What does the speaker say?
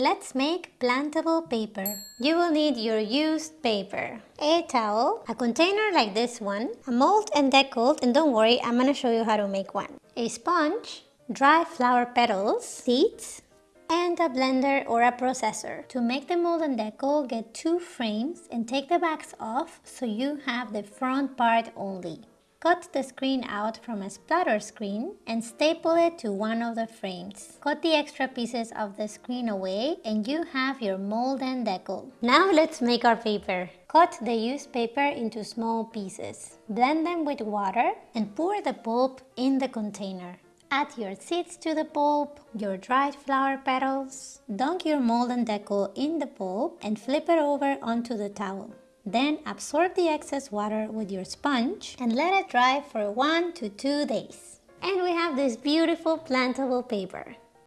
Let's make plantable paper. You will need your used paper, a towel, a container like this one, a mold and deckle, and don't worry, I'm gonna show you how to make one, a sponge, dry flower petals, seeds, and a blender or a processor. To make the mold and deckle, get two frames and take the backs off so you have the front part only. Cut the screen out from a splatter screen and staple it to one of the frames. Cut the extra pieces of the screen away and you have your mold and deckle. Now let's make our paper. Cut the used paper into small pieces. Blend them with water and pour the pulp in the container. Add your seeds to the pulp, your dried flower petals, dunk your mold and deckle in the pulp and flip it over onto the towel. Then absorb the excess water with your sponge and let it dry for one to two days. And we have this beautiful plantable paper.